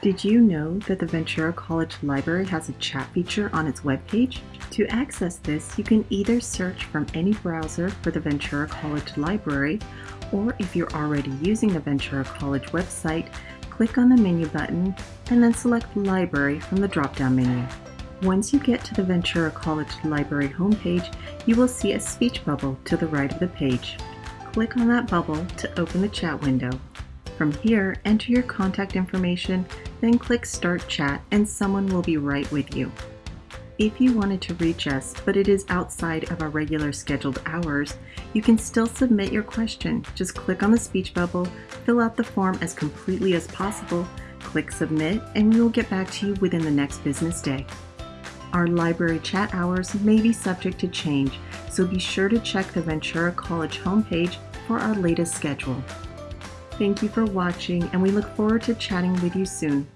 Did you know that the Ventura College Library has a chat feature on its webpage? To access this, you can either search from any browser for the Ventura College Library, or if you're already using the Ventura College website, click on the menu button and then select Library from the drop-down menu. Once you get to the Ventura College Library homepage, you will see a speech bubble to the right of the page. Click on that bubble to open the chat window. From here, enter your contact information, then click Start Chat and someone will be right with you. If you wanted to reach us, but it is outside of our regular scheduled hours, you can still submit your question. Just click on the speech bubble, fill out the form as completely as possible, click Submit, and we will get back to you within the next business day. Our library chat hours may be subject to change, so be sure to check the Ventura College homepage for our latest schedule. Thank you for watching, and we look forward to chatting with you soon.